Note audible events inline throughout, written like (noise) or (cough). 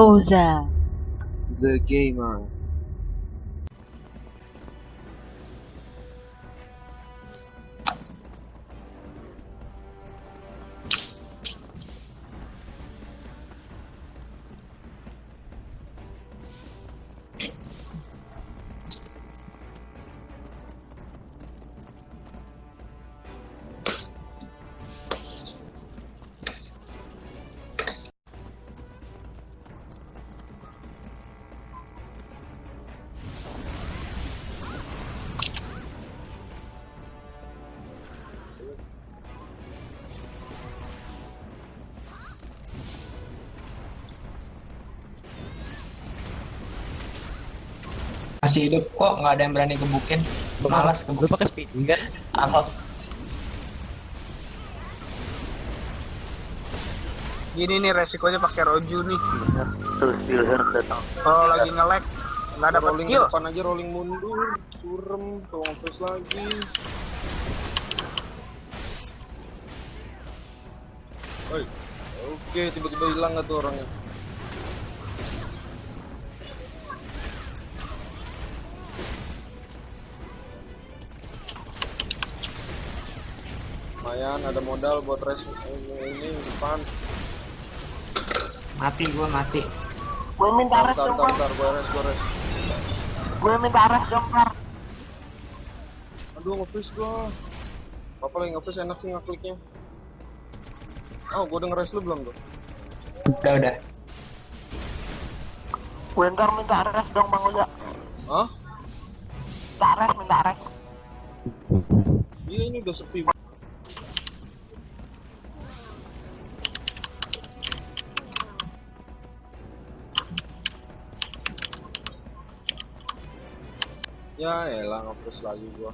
Oza. The Gamer. Masih hidup kok nggak ada yang berani gebukin malas Lu gebuk pakai speed kan? Ahok Gini nih resikonya pakai roju nih. Terus datang. Kalau lagi nge-lag nggak dapat rolling kill. depan aja rolling mundur, turem, nge lagi. Oi. Oke, tiba-tiba hilang nggak tuh orangnya? Lumayan, ada modal buat res ini, ini depan. mati gua mati Gue minta res dong, bentar, Par. bentar, gue res, gue res. Gue minta res dong, Par. Aduh, nge-freeze gua. Apa lagi nge-freeze enak sih ngekliknya. Oh, gua udah nge-res lu belum tuh? udah udah Gue ntar minta res dong, Bang Uza. Hah? Minta res, minta res. Iya, ini udah sepi. Ya elah nge-freeze lagi gua.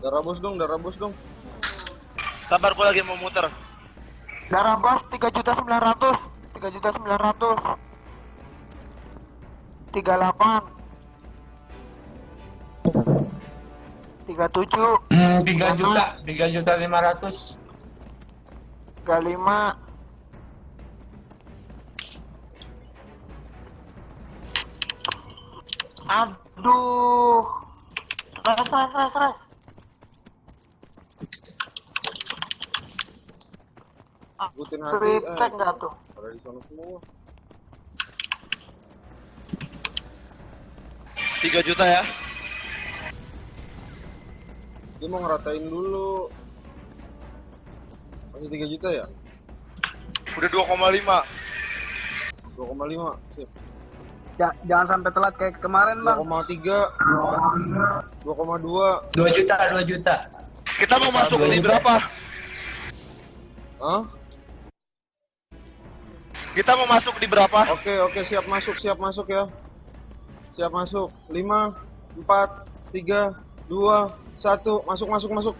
Darah bos dong, darah bos dong. Sabar gua lagi mau muter. Darah bos 3 juta 900. 3 juta 900. 38. 37. hmm, tiga juta tiga juta lima ratus 35. Aduh. Res, res, res, res. Ikutin hati. Sweet Eh, cek nggak tuh? pada di sana semua. 3 juta ya. Dia mau ngeratain dulu. Masih 3 juta ya? Udah 2,5. 2,5. Sip. Ja- jangan sampai telat kayak kemarin bang. 2,3. 2,2. dua juta dua juta Kita mau masuk juta. berapa? Hah? Kita mau masuk di berapa? Oke, oke, siap masuk, siap masuk ya. Siap masuk. 5 4 3 2 1. Masuk, masuk, masuk.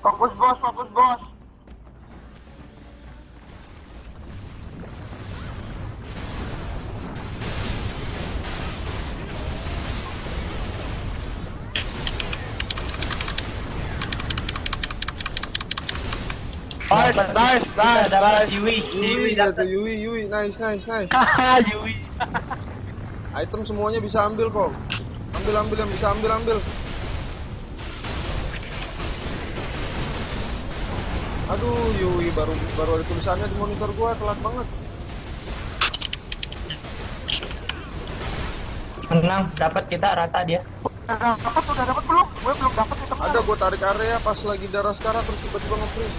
Fokus bos, fokus bos. Nice, nice, nice, nice. Yui Yui Yui, ada Yui, Yui. Nice, nice, nice. Haha, (laughs) Yui. Item semuanya bisa ambil kok. Ambil, ambil yang bisa ambil, ambil. Aduh, Yui baru baru ada tulisannya di monitor gua, telat banget. menang dapat kita rata dia dapat, udah dapat belum? Gue belum dapat itu. Ada gua tarik area pas lagi darah sekarang terus tiba-tiba nge-freeze.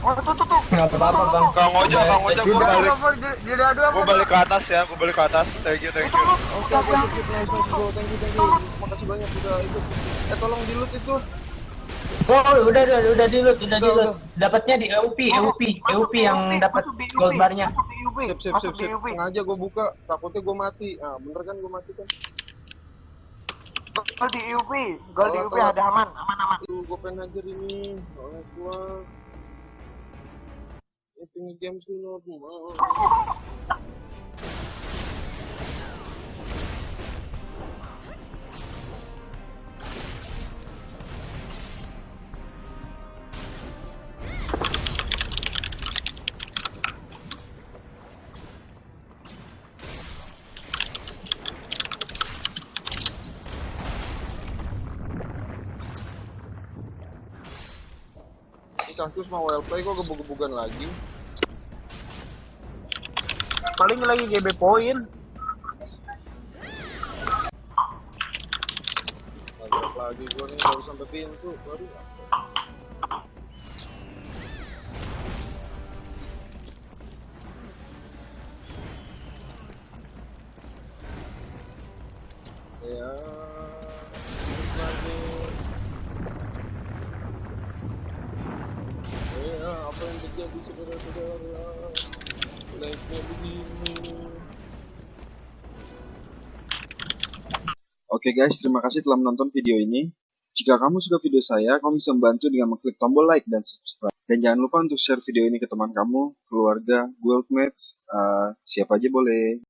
Oh, tuh, tuh, tuh. apa-apa bang Kang Oja, Kang Oja, gua balik. Gua balik ke atas ya, gua balik ke atas. Thank you, thank you. Oke, oke, sip, nice, nice, bro. Thank you, thank you. Makasih banyak udah ikut. Eh, tolong di loot itu. oh udah udah udah di loot udah di Udah, loot dapatnya di EUP EUP EUP yang dapat gold barnya Sip, sip, sip, sip. Sengaja gua buka, takutnya gua mati. Ah, bener kan gua mati kan? Gol di UP, gol di Telat, UP telat. ada aman, aman aman. Aduh, gue pengen hajar ini. Oleh gua. Ya pengen game dulu, mau. WLP kok gebug-gebugan lagi. Paling lagi GB poin. Lagi gua nih baru sampai pintu. Baru. Ya. lagi. Ya, apa yang terjadi saudara-saudara? Oke guys, terima kasih telah menonton video ini. Jika kamu suka video saya, kamu bisa membantu dengan mengklik tombol like dan subscribe. Dan jangan lupa untuk share video ini ke teman kamu, keluarga, guildmates, eh, siapa aja boleh.